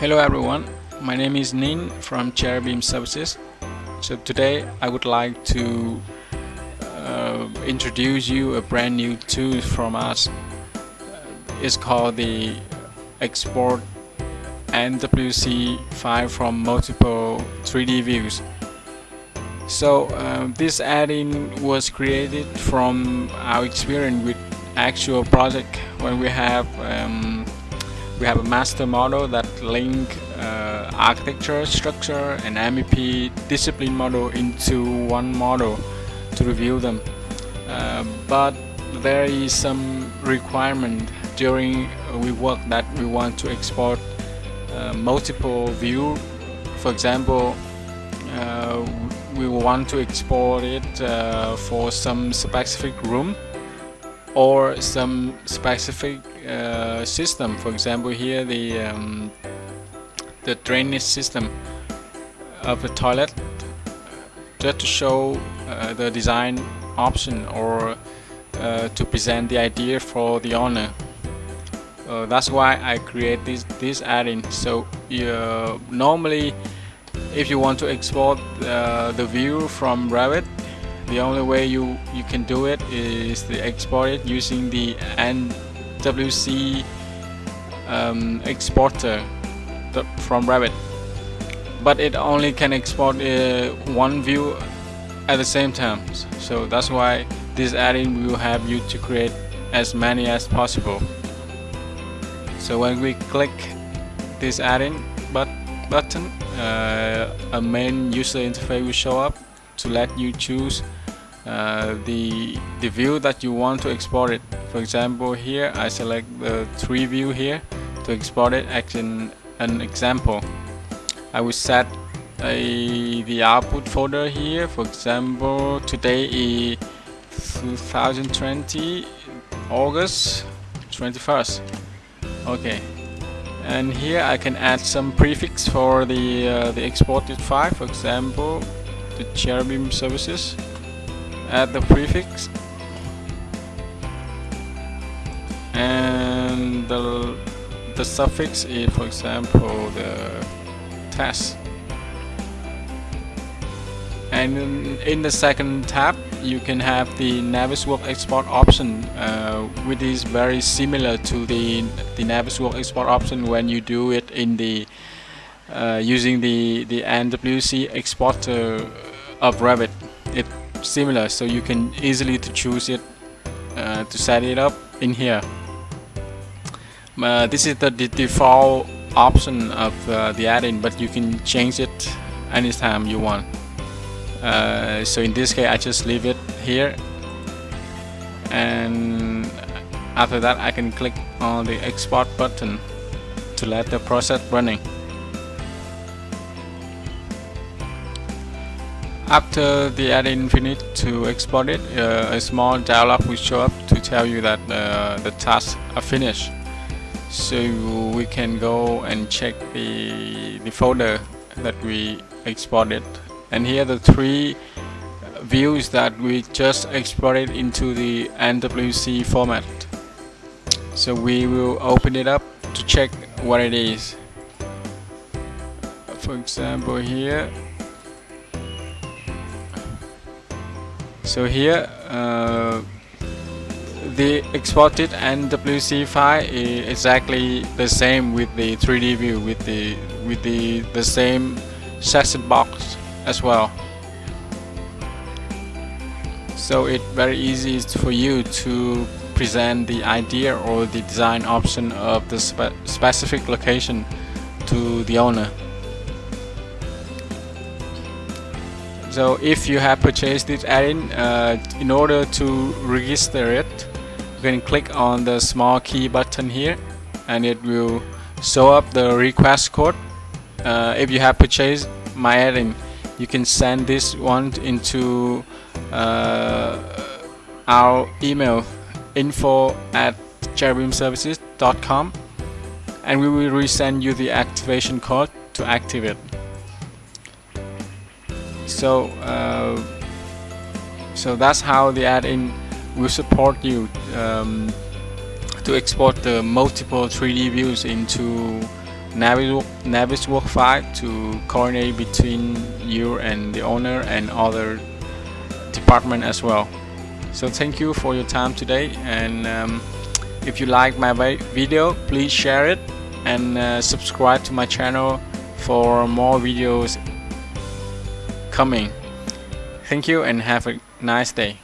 Hello everyone, my name is Nin from Cherubim Services. So today I would like to uh, introduce you a brand new tool from us. It's called the Export NWC file from multiple 3D views. So uh, this add-in was created from our experience with actual project when we have um, we have a master model that link uh, architecture, structure and MEP discipline model into one model to review them. Uh, but there is some requirement during we work that we want to export uh, multiple view. For example, uh, we want to export it uh, for some specific room or some specific uh, system. For example here the um, the drainage system of the toilet just to show uh, the design option or uh, to present the idea for the owner. Uh, that's why I create this this add-in. So normally if you want to export uh, the view from Revit the only way you you can do it is to export it using the NWC um, exporter from Revit. But it only can export uh, one view at the same time. So that's why this add-in will help you to create as many as possible. So when we click this add-in but button uh, a main user interface will show up to let you choose uh, the the view that you want to export it. For example here I select the tree view here to export it as an, an example. I will set a the output folder here. For example today is 2020 August 21st okay. And here I can add some prefix for the uh, the exported file. For example the cherubim services add the prefix. And the, the suffix is for example the test. And in, the second tab you can have the Navisworks export option uh, which is very similar to the the Navisworks export option when you do it in the uh, using the the NWC exporter of Revit. It similar so you can easily to choose it uh, to set it up in here. Uh, this is the, default option of uh, the add-in but you can change it anytime you want. Uh, so in this case I just leave it here. And after that I can click on the export button to let the process running After the add-in finished to export it, uh, a small dialog will show up to tell you that uh, the tasks are finished. So we can go and check the, the folder that we exported. And here the three views that we just exported into the NWC format. So we will open it up to check what it is. For example here so here uh, the exported NWC file is exactly the same with the 3D view with the with the the same section box as well. So it's very easy for you to present the idea or the design option of the spe specific location to the owner so if you have purchased this add-in uh, in order to register it you can click on the small key button here and it will show up the request code. Uh, if you have purchased my add-in you can send this one into uh, our email info at cherubimservices.com and we will resend you the activation code to activate so uh, so that's how the add-in will support you um, to export the multiple 3D views into Navis, Naviswork 5 to coordinate between you and the owner and other department as well. So thank you for your time today and um, if you like my video please share it and uh, subscribe to my channel for more videos coming. Thank you and have a nice day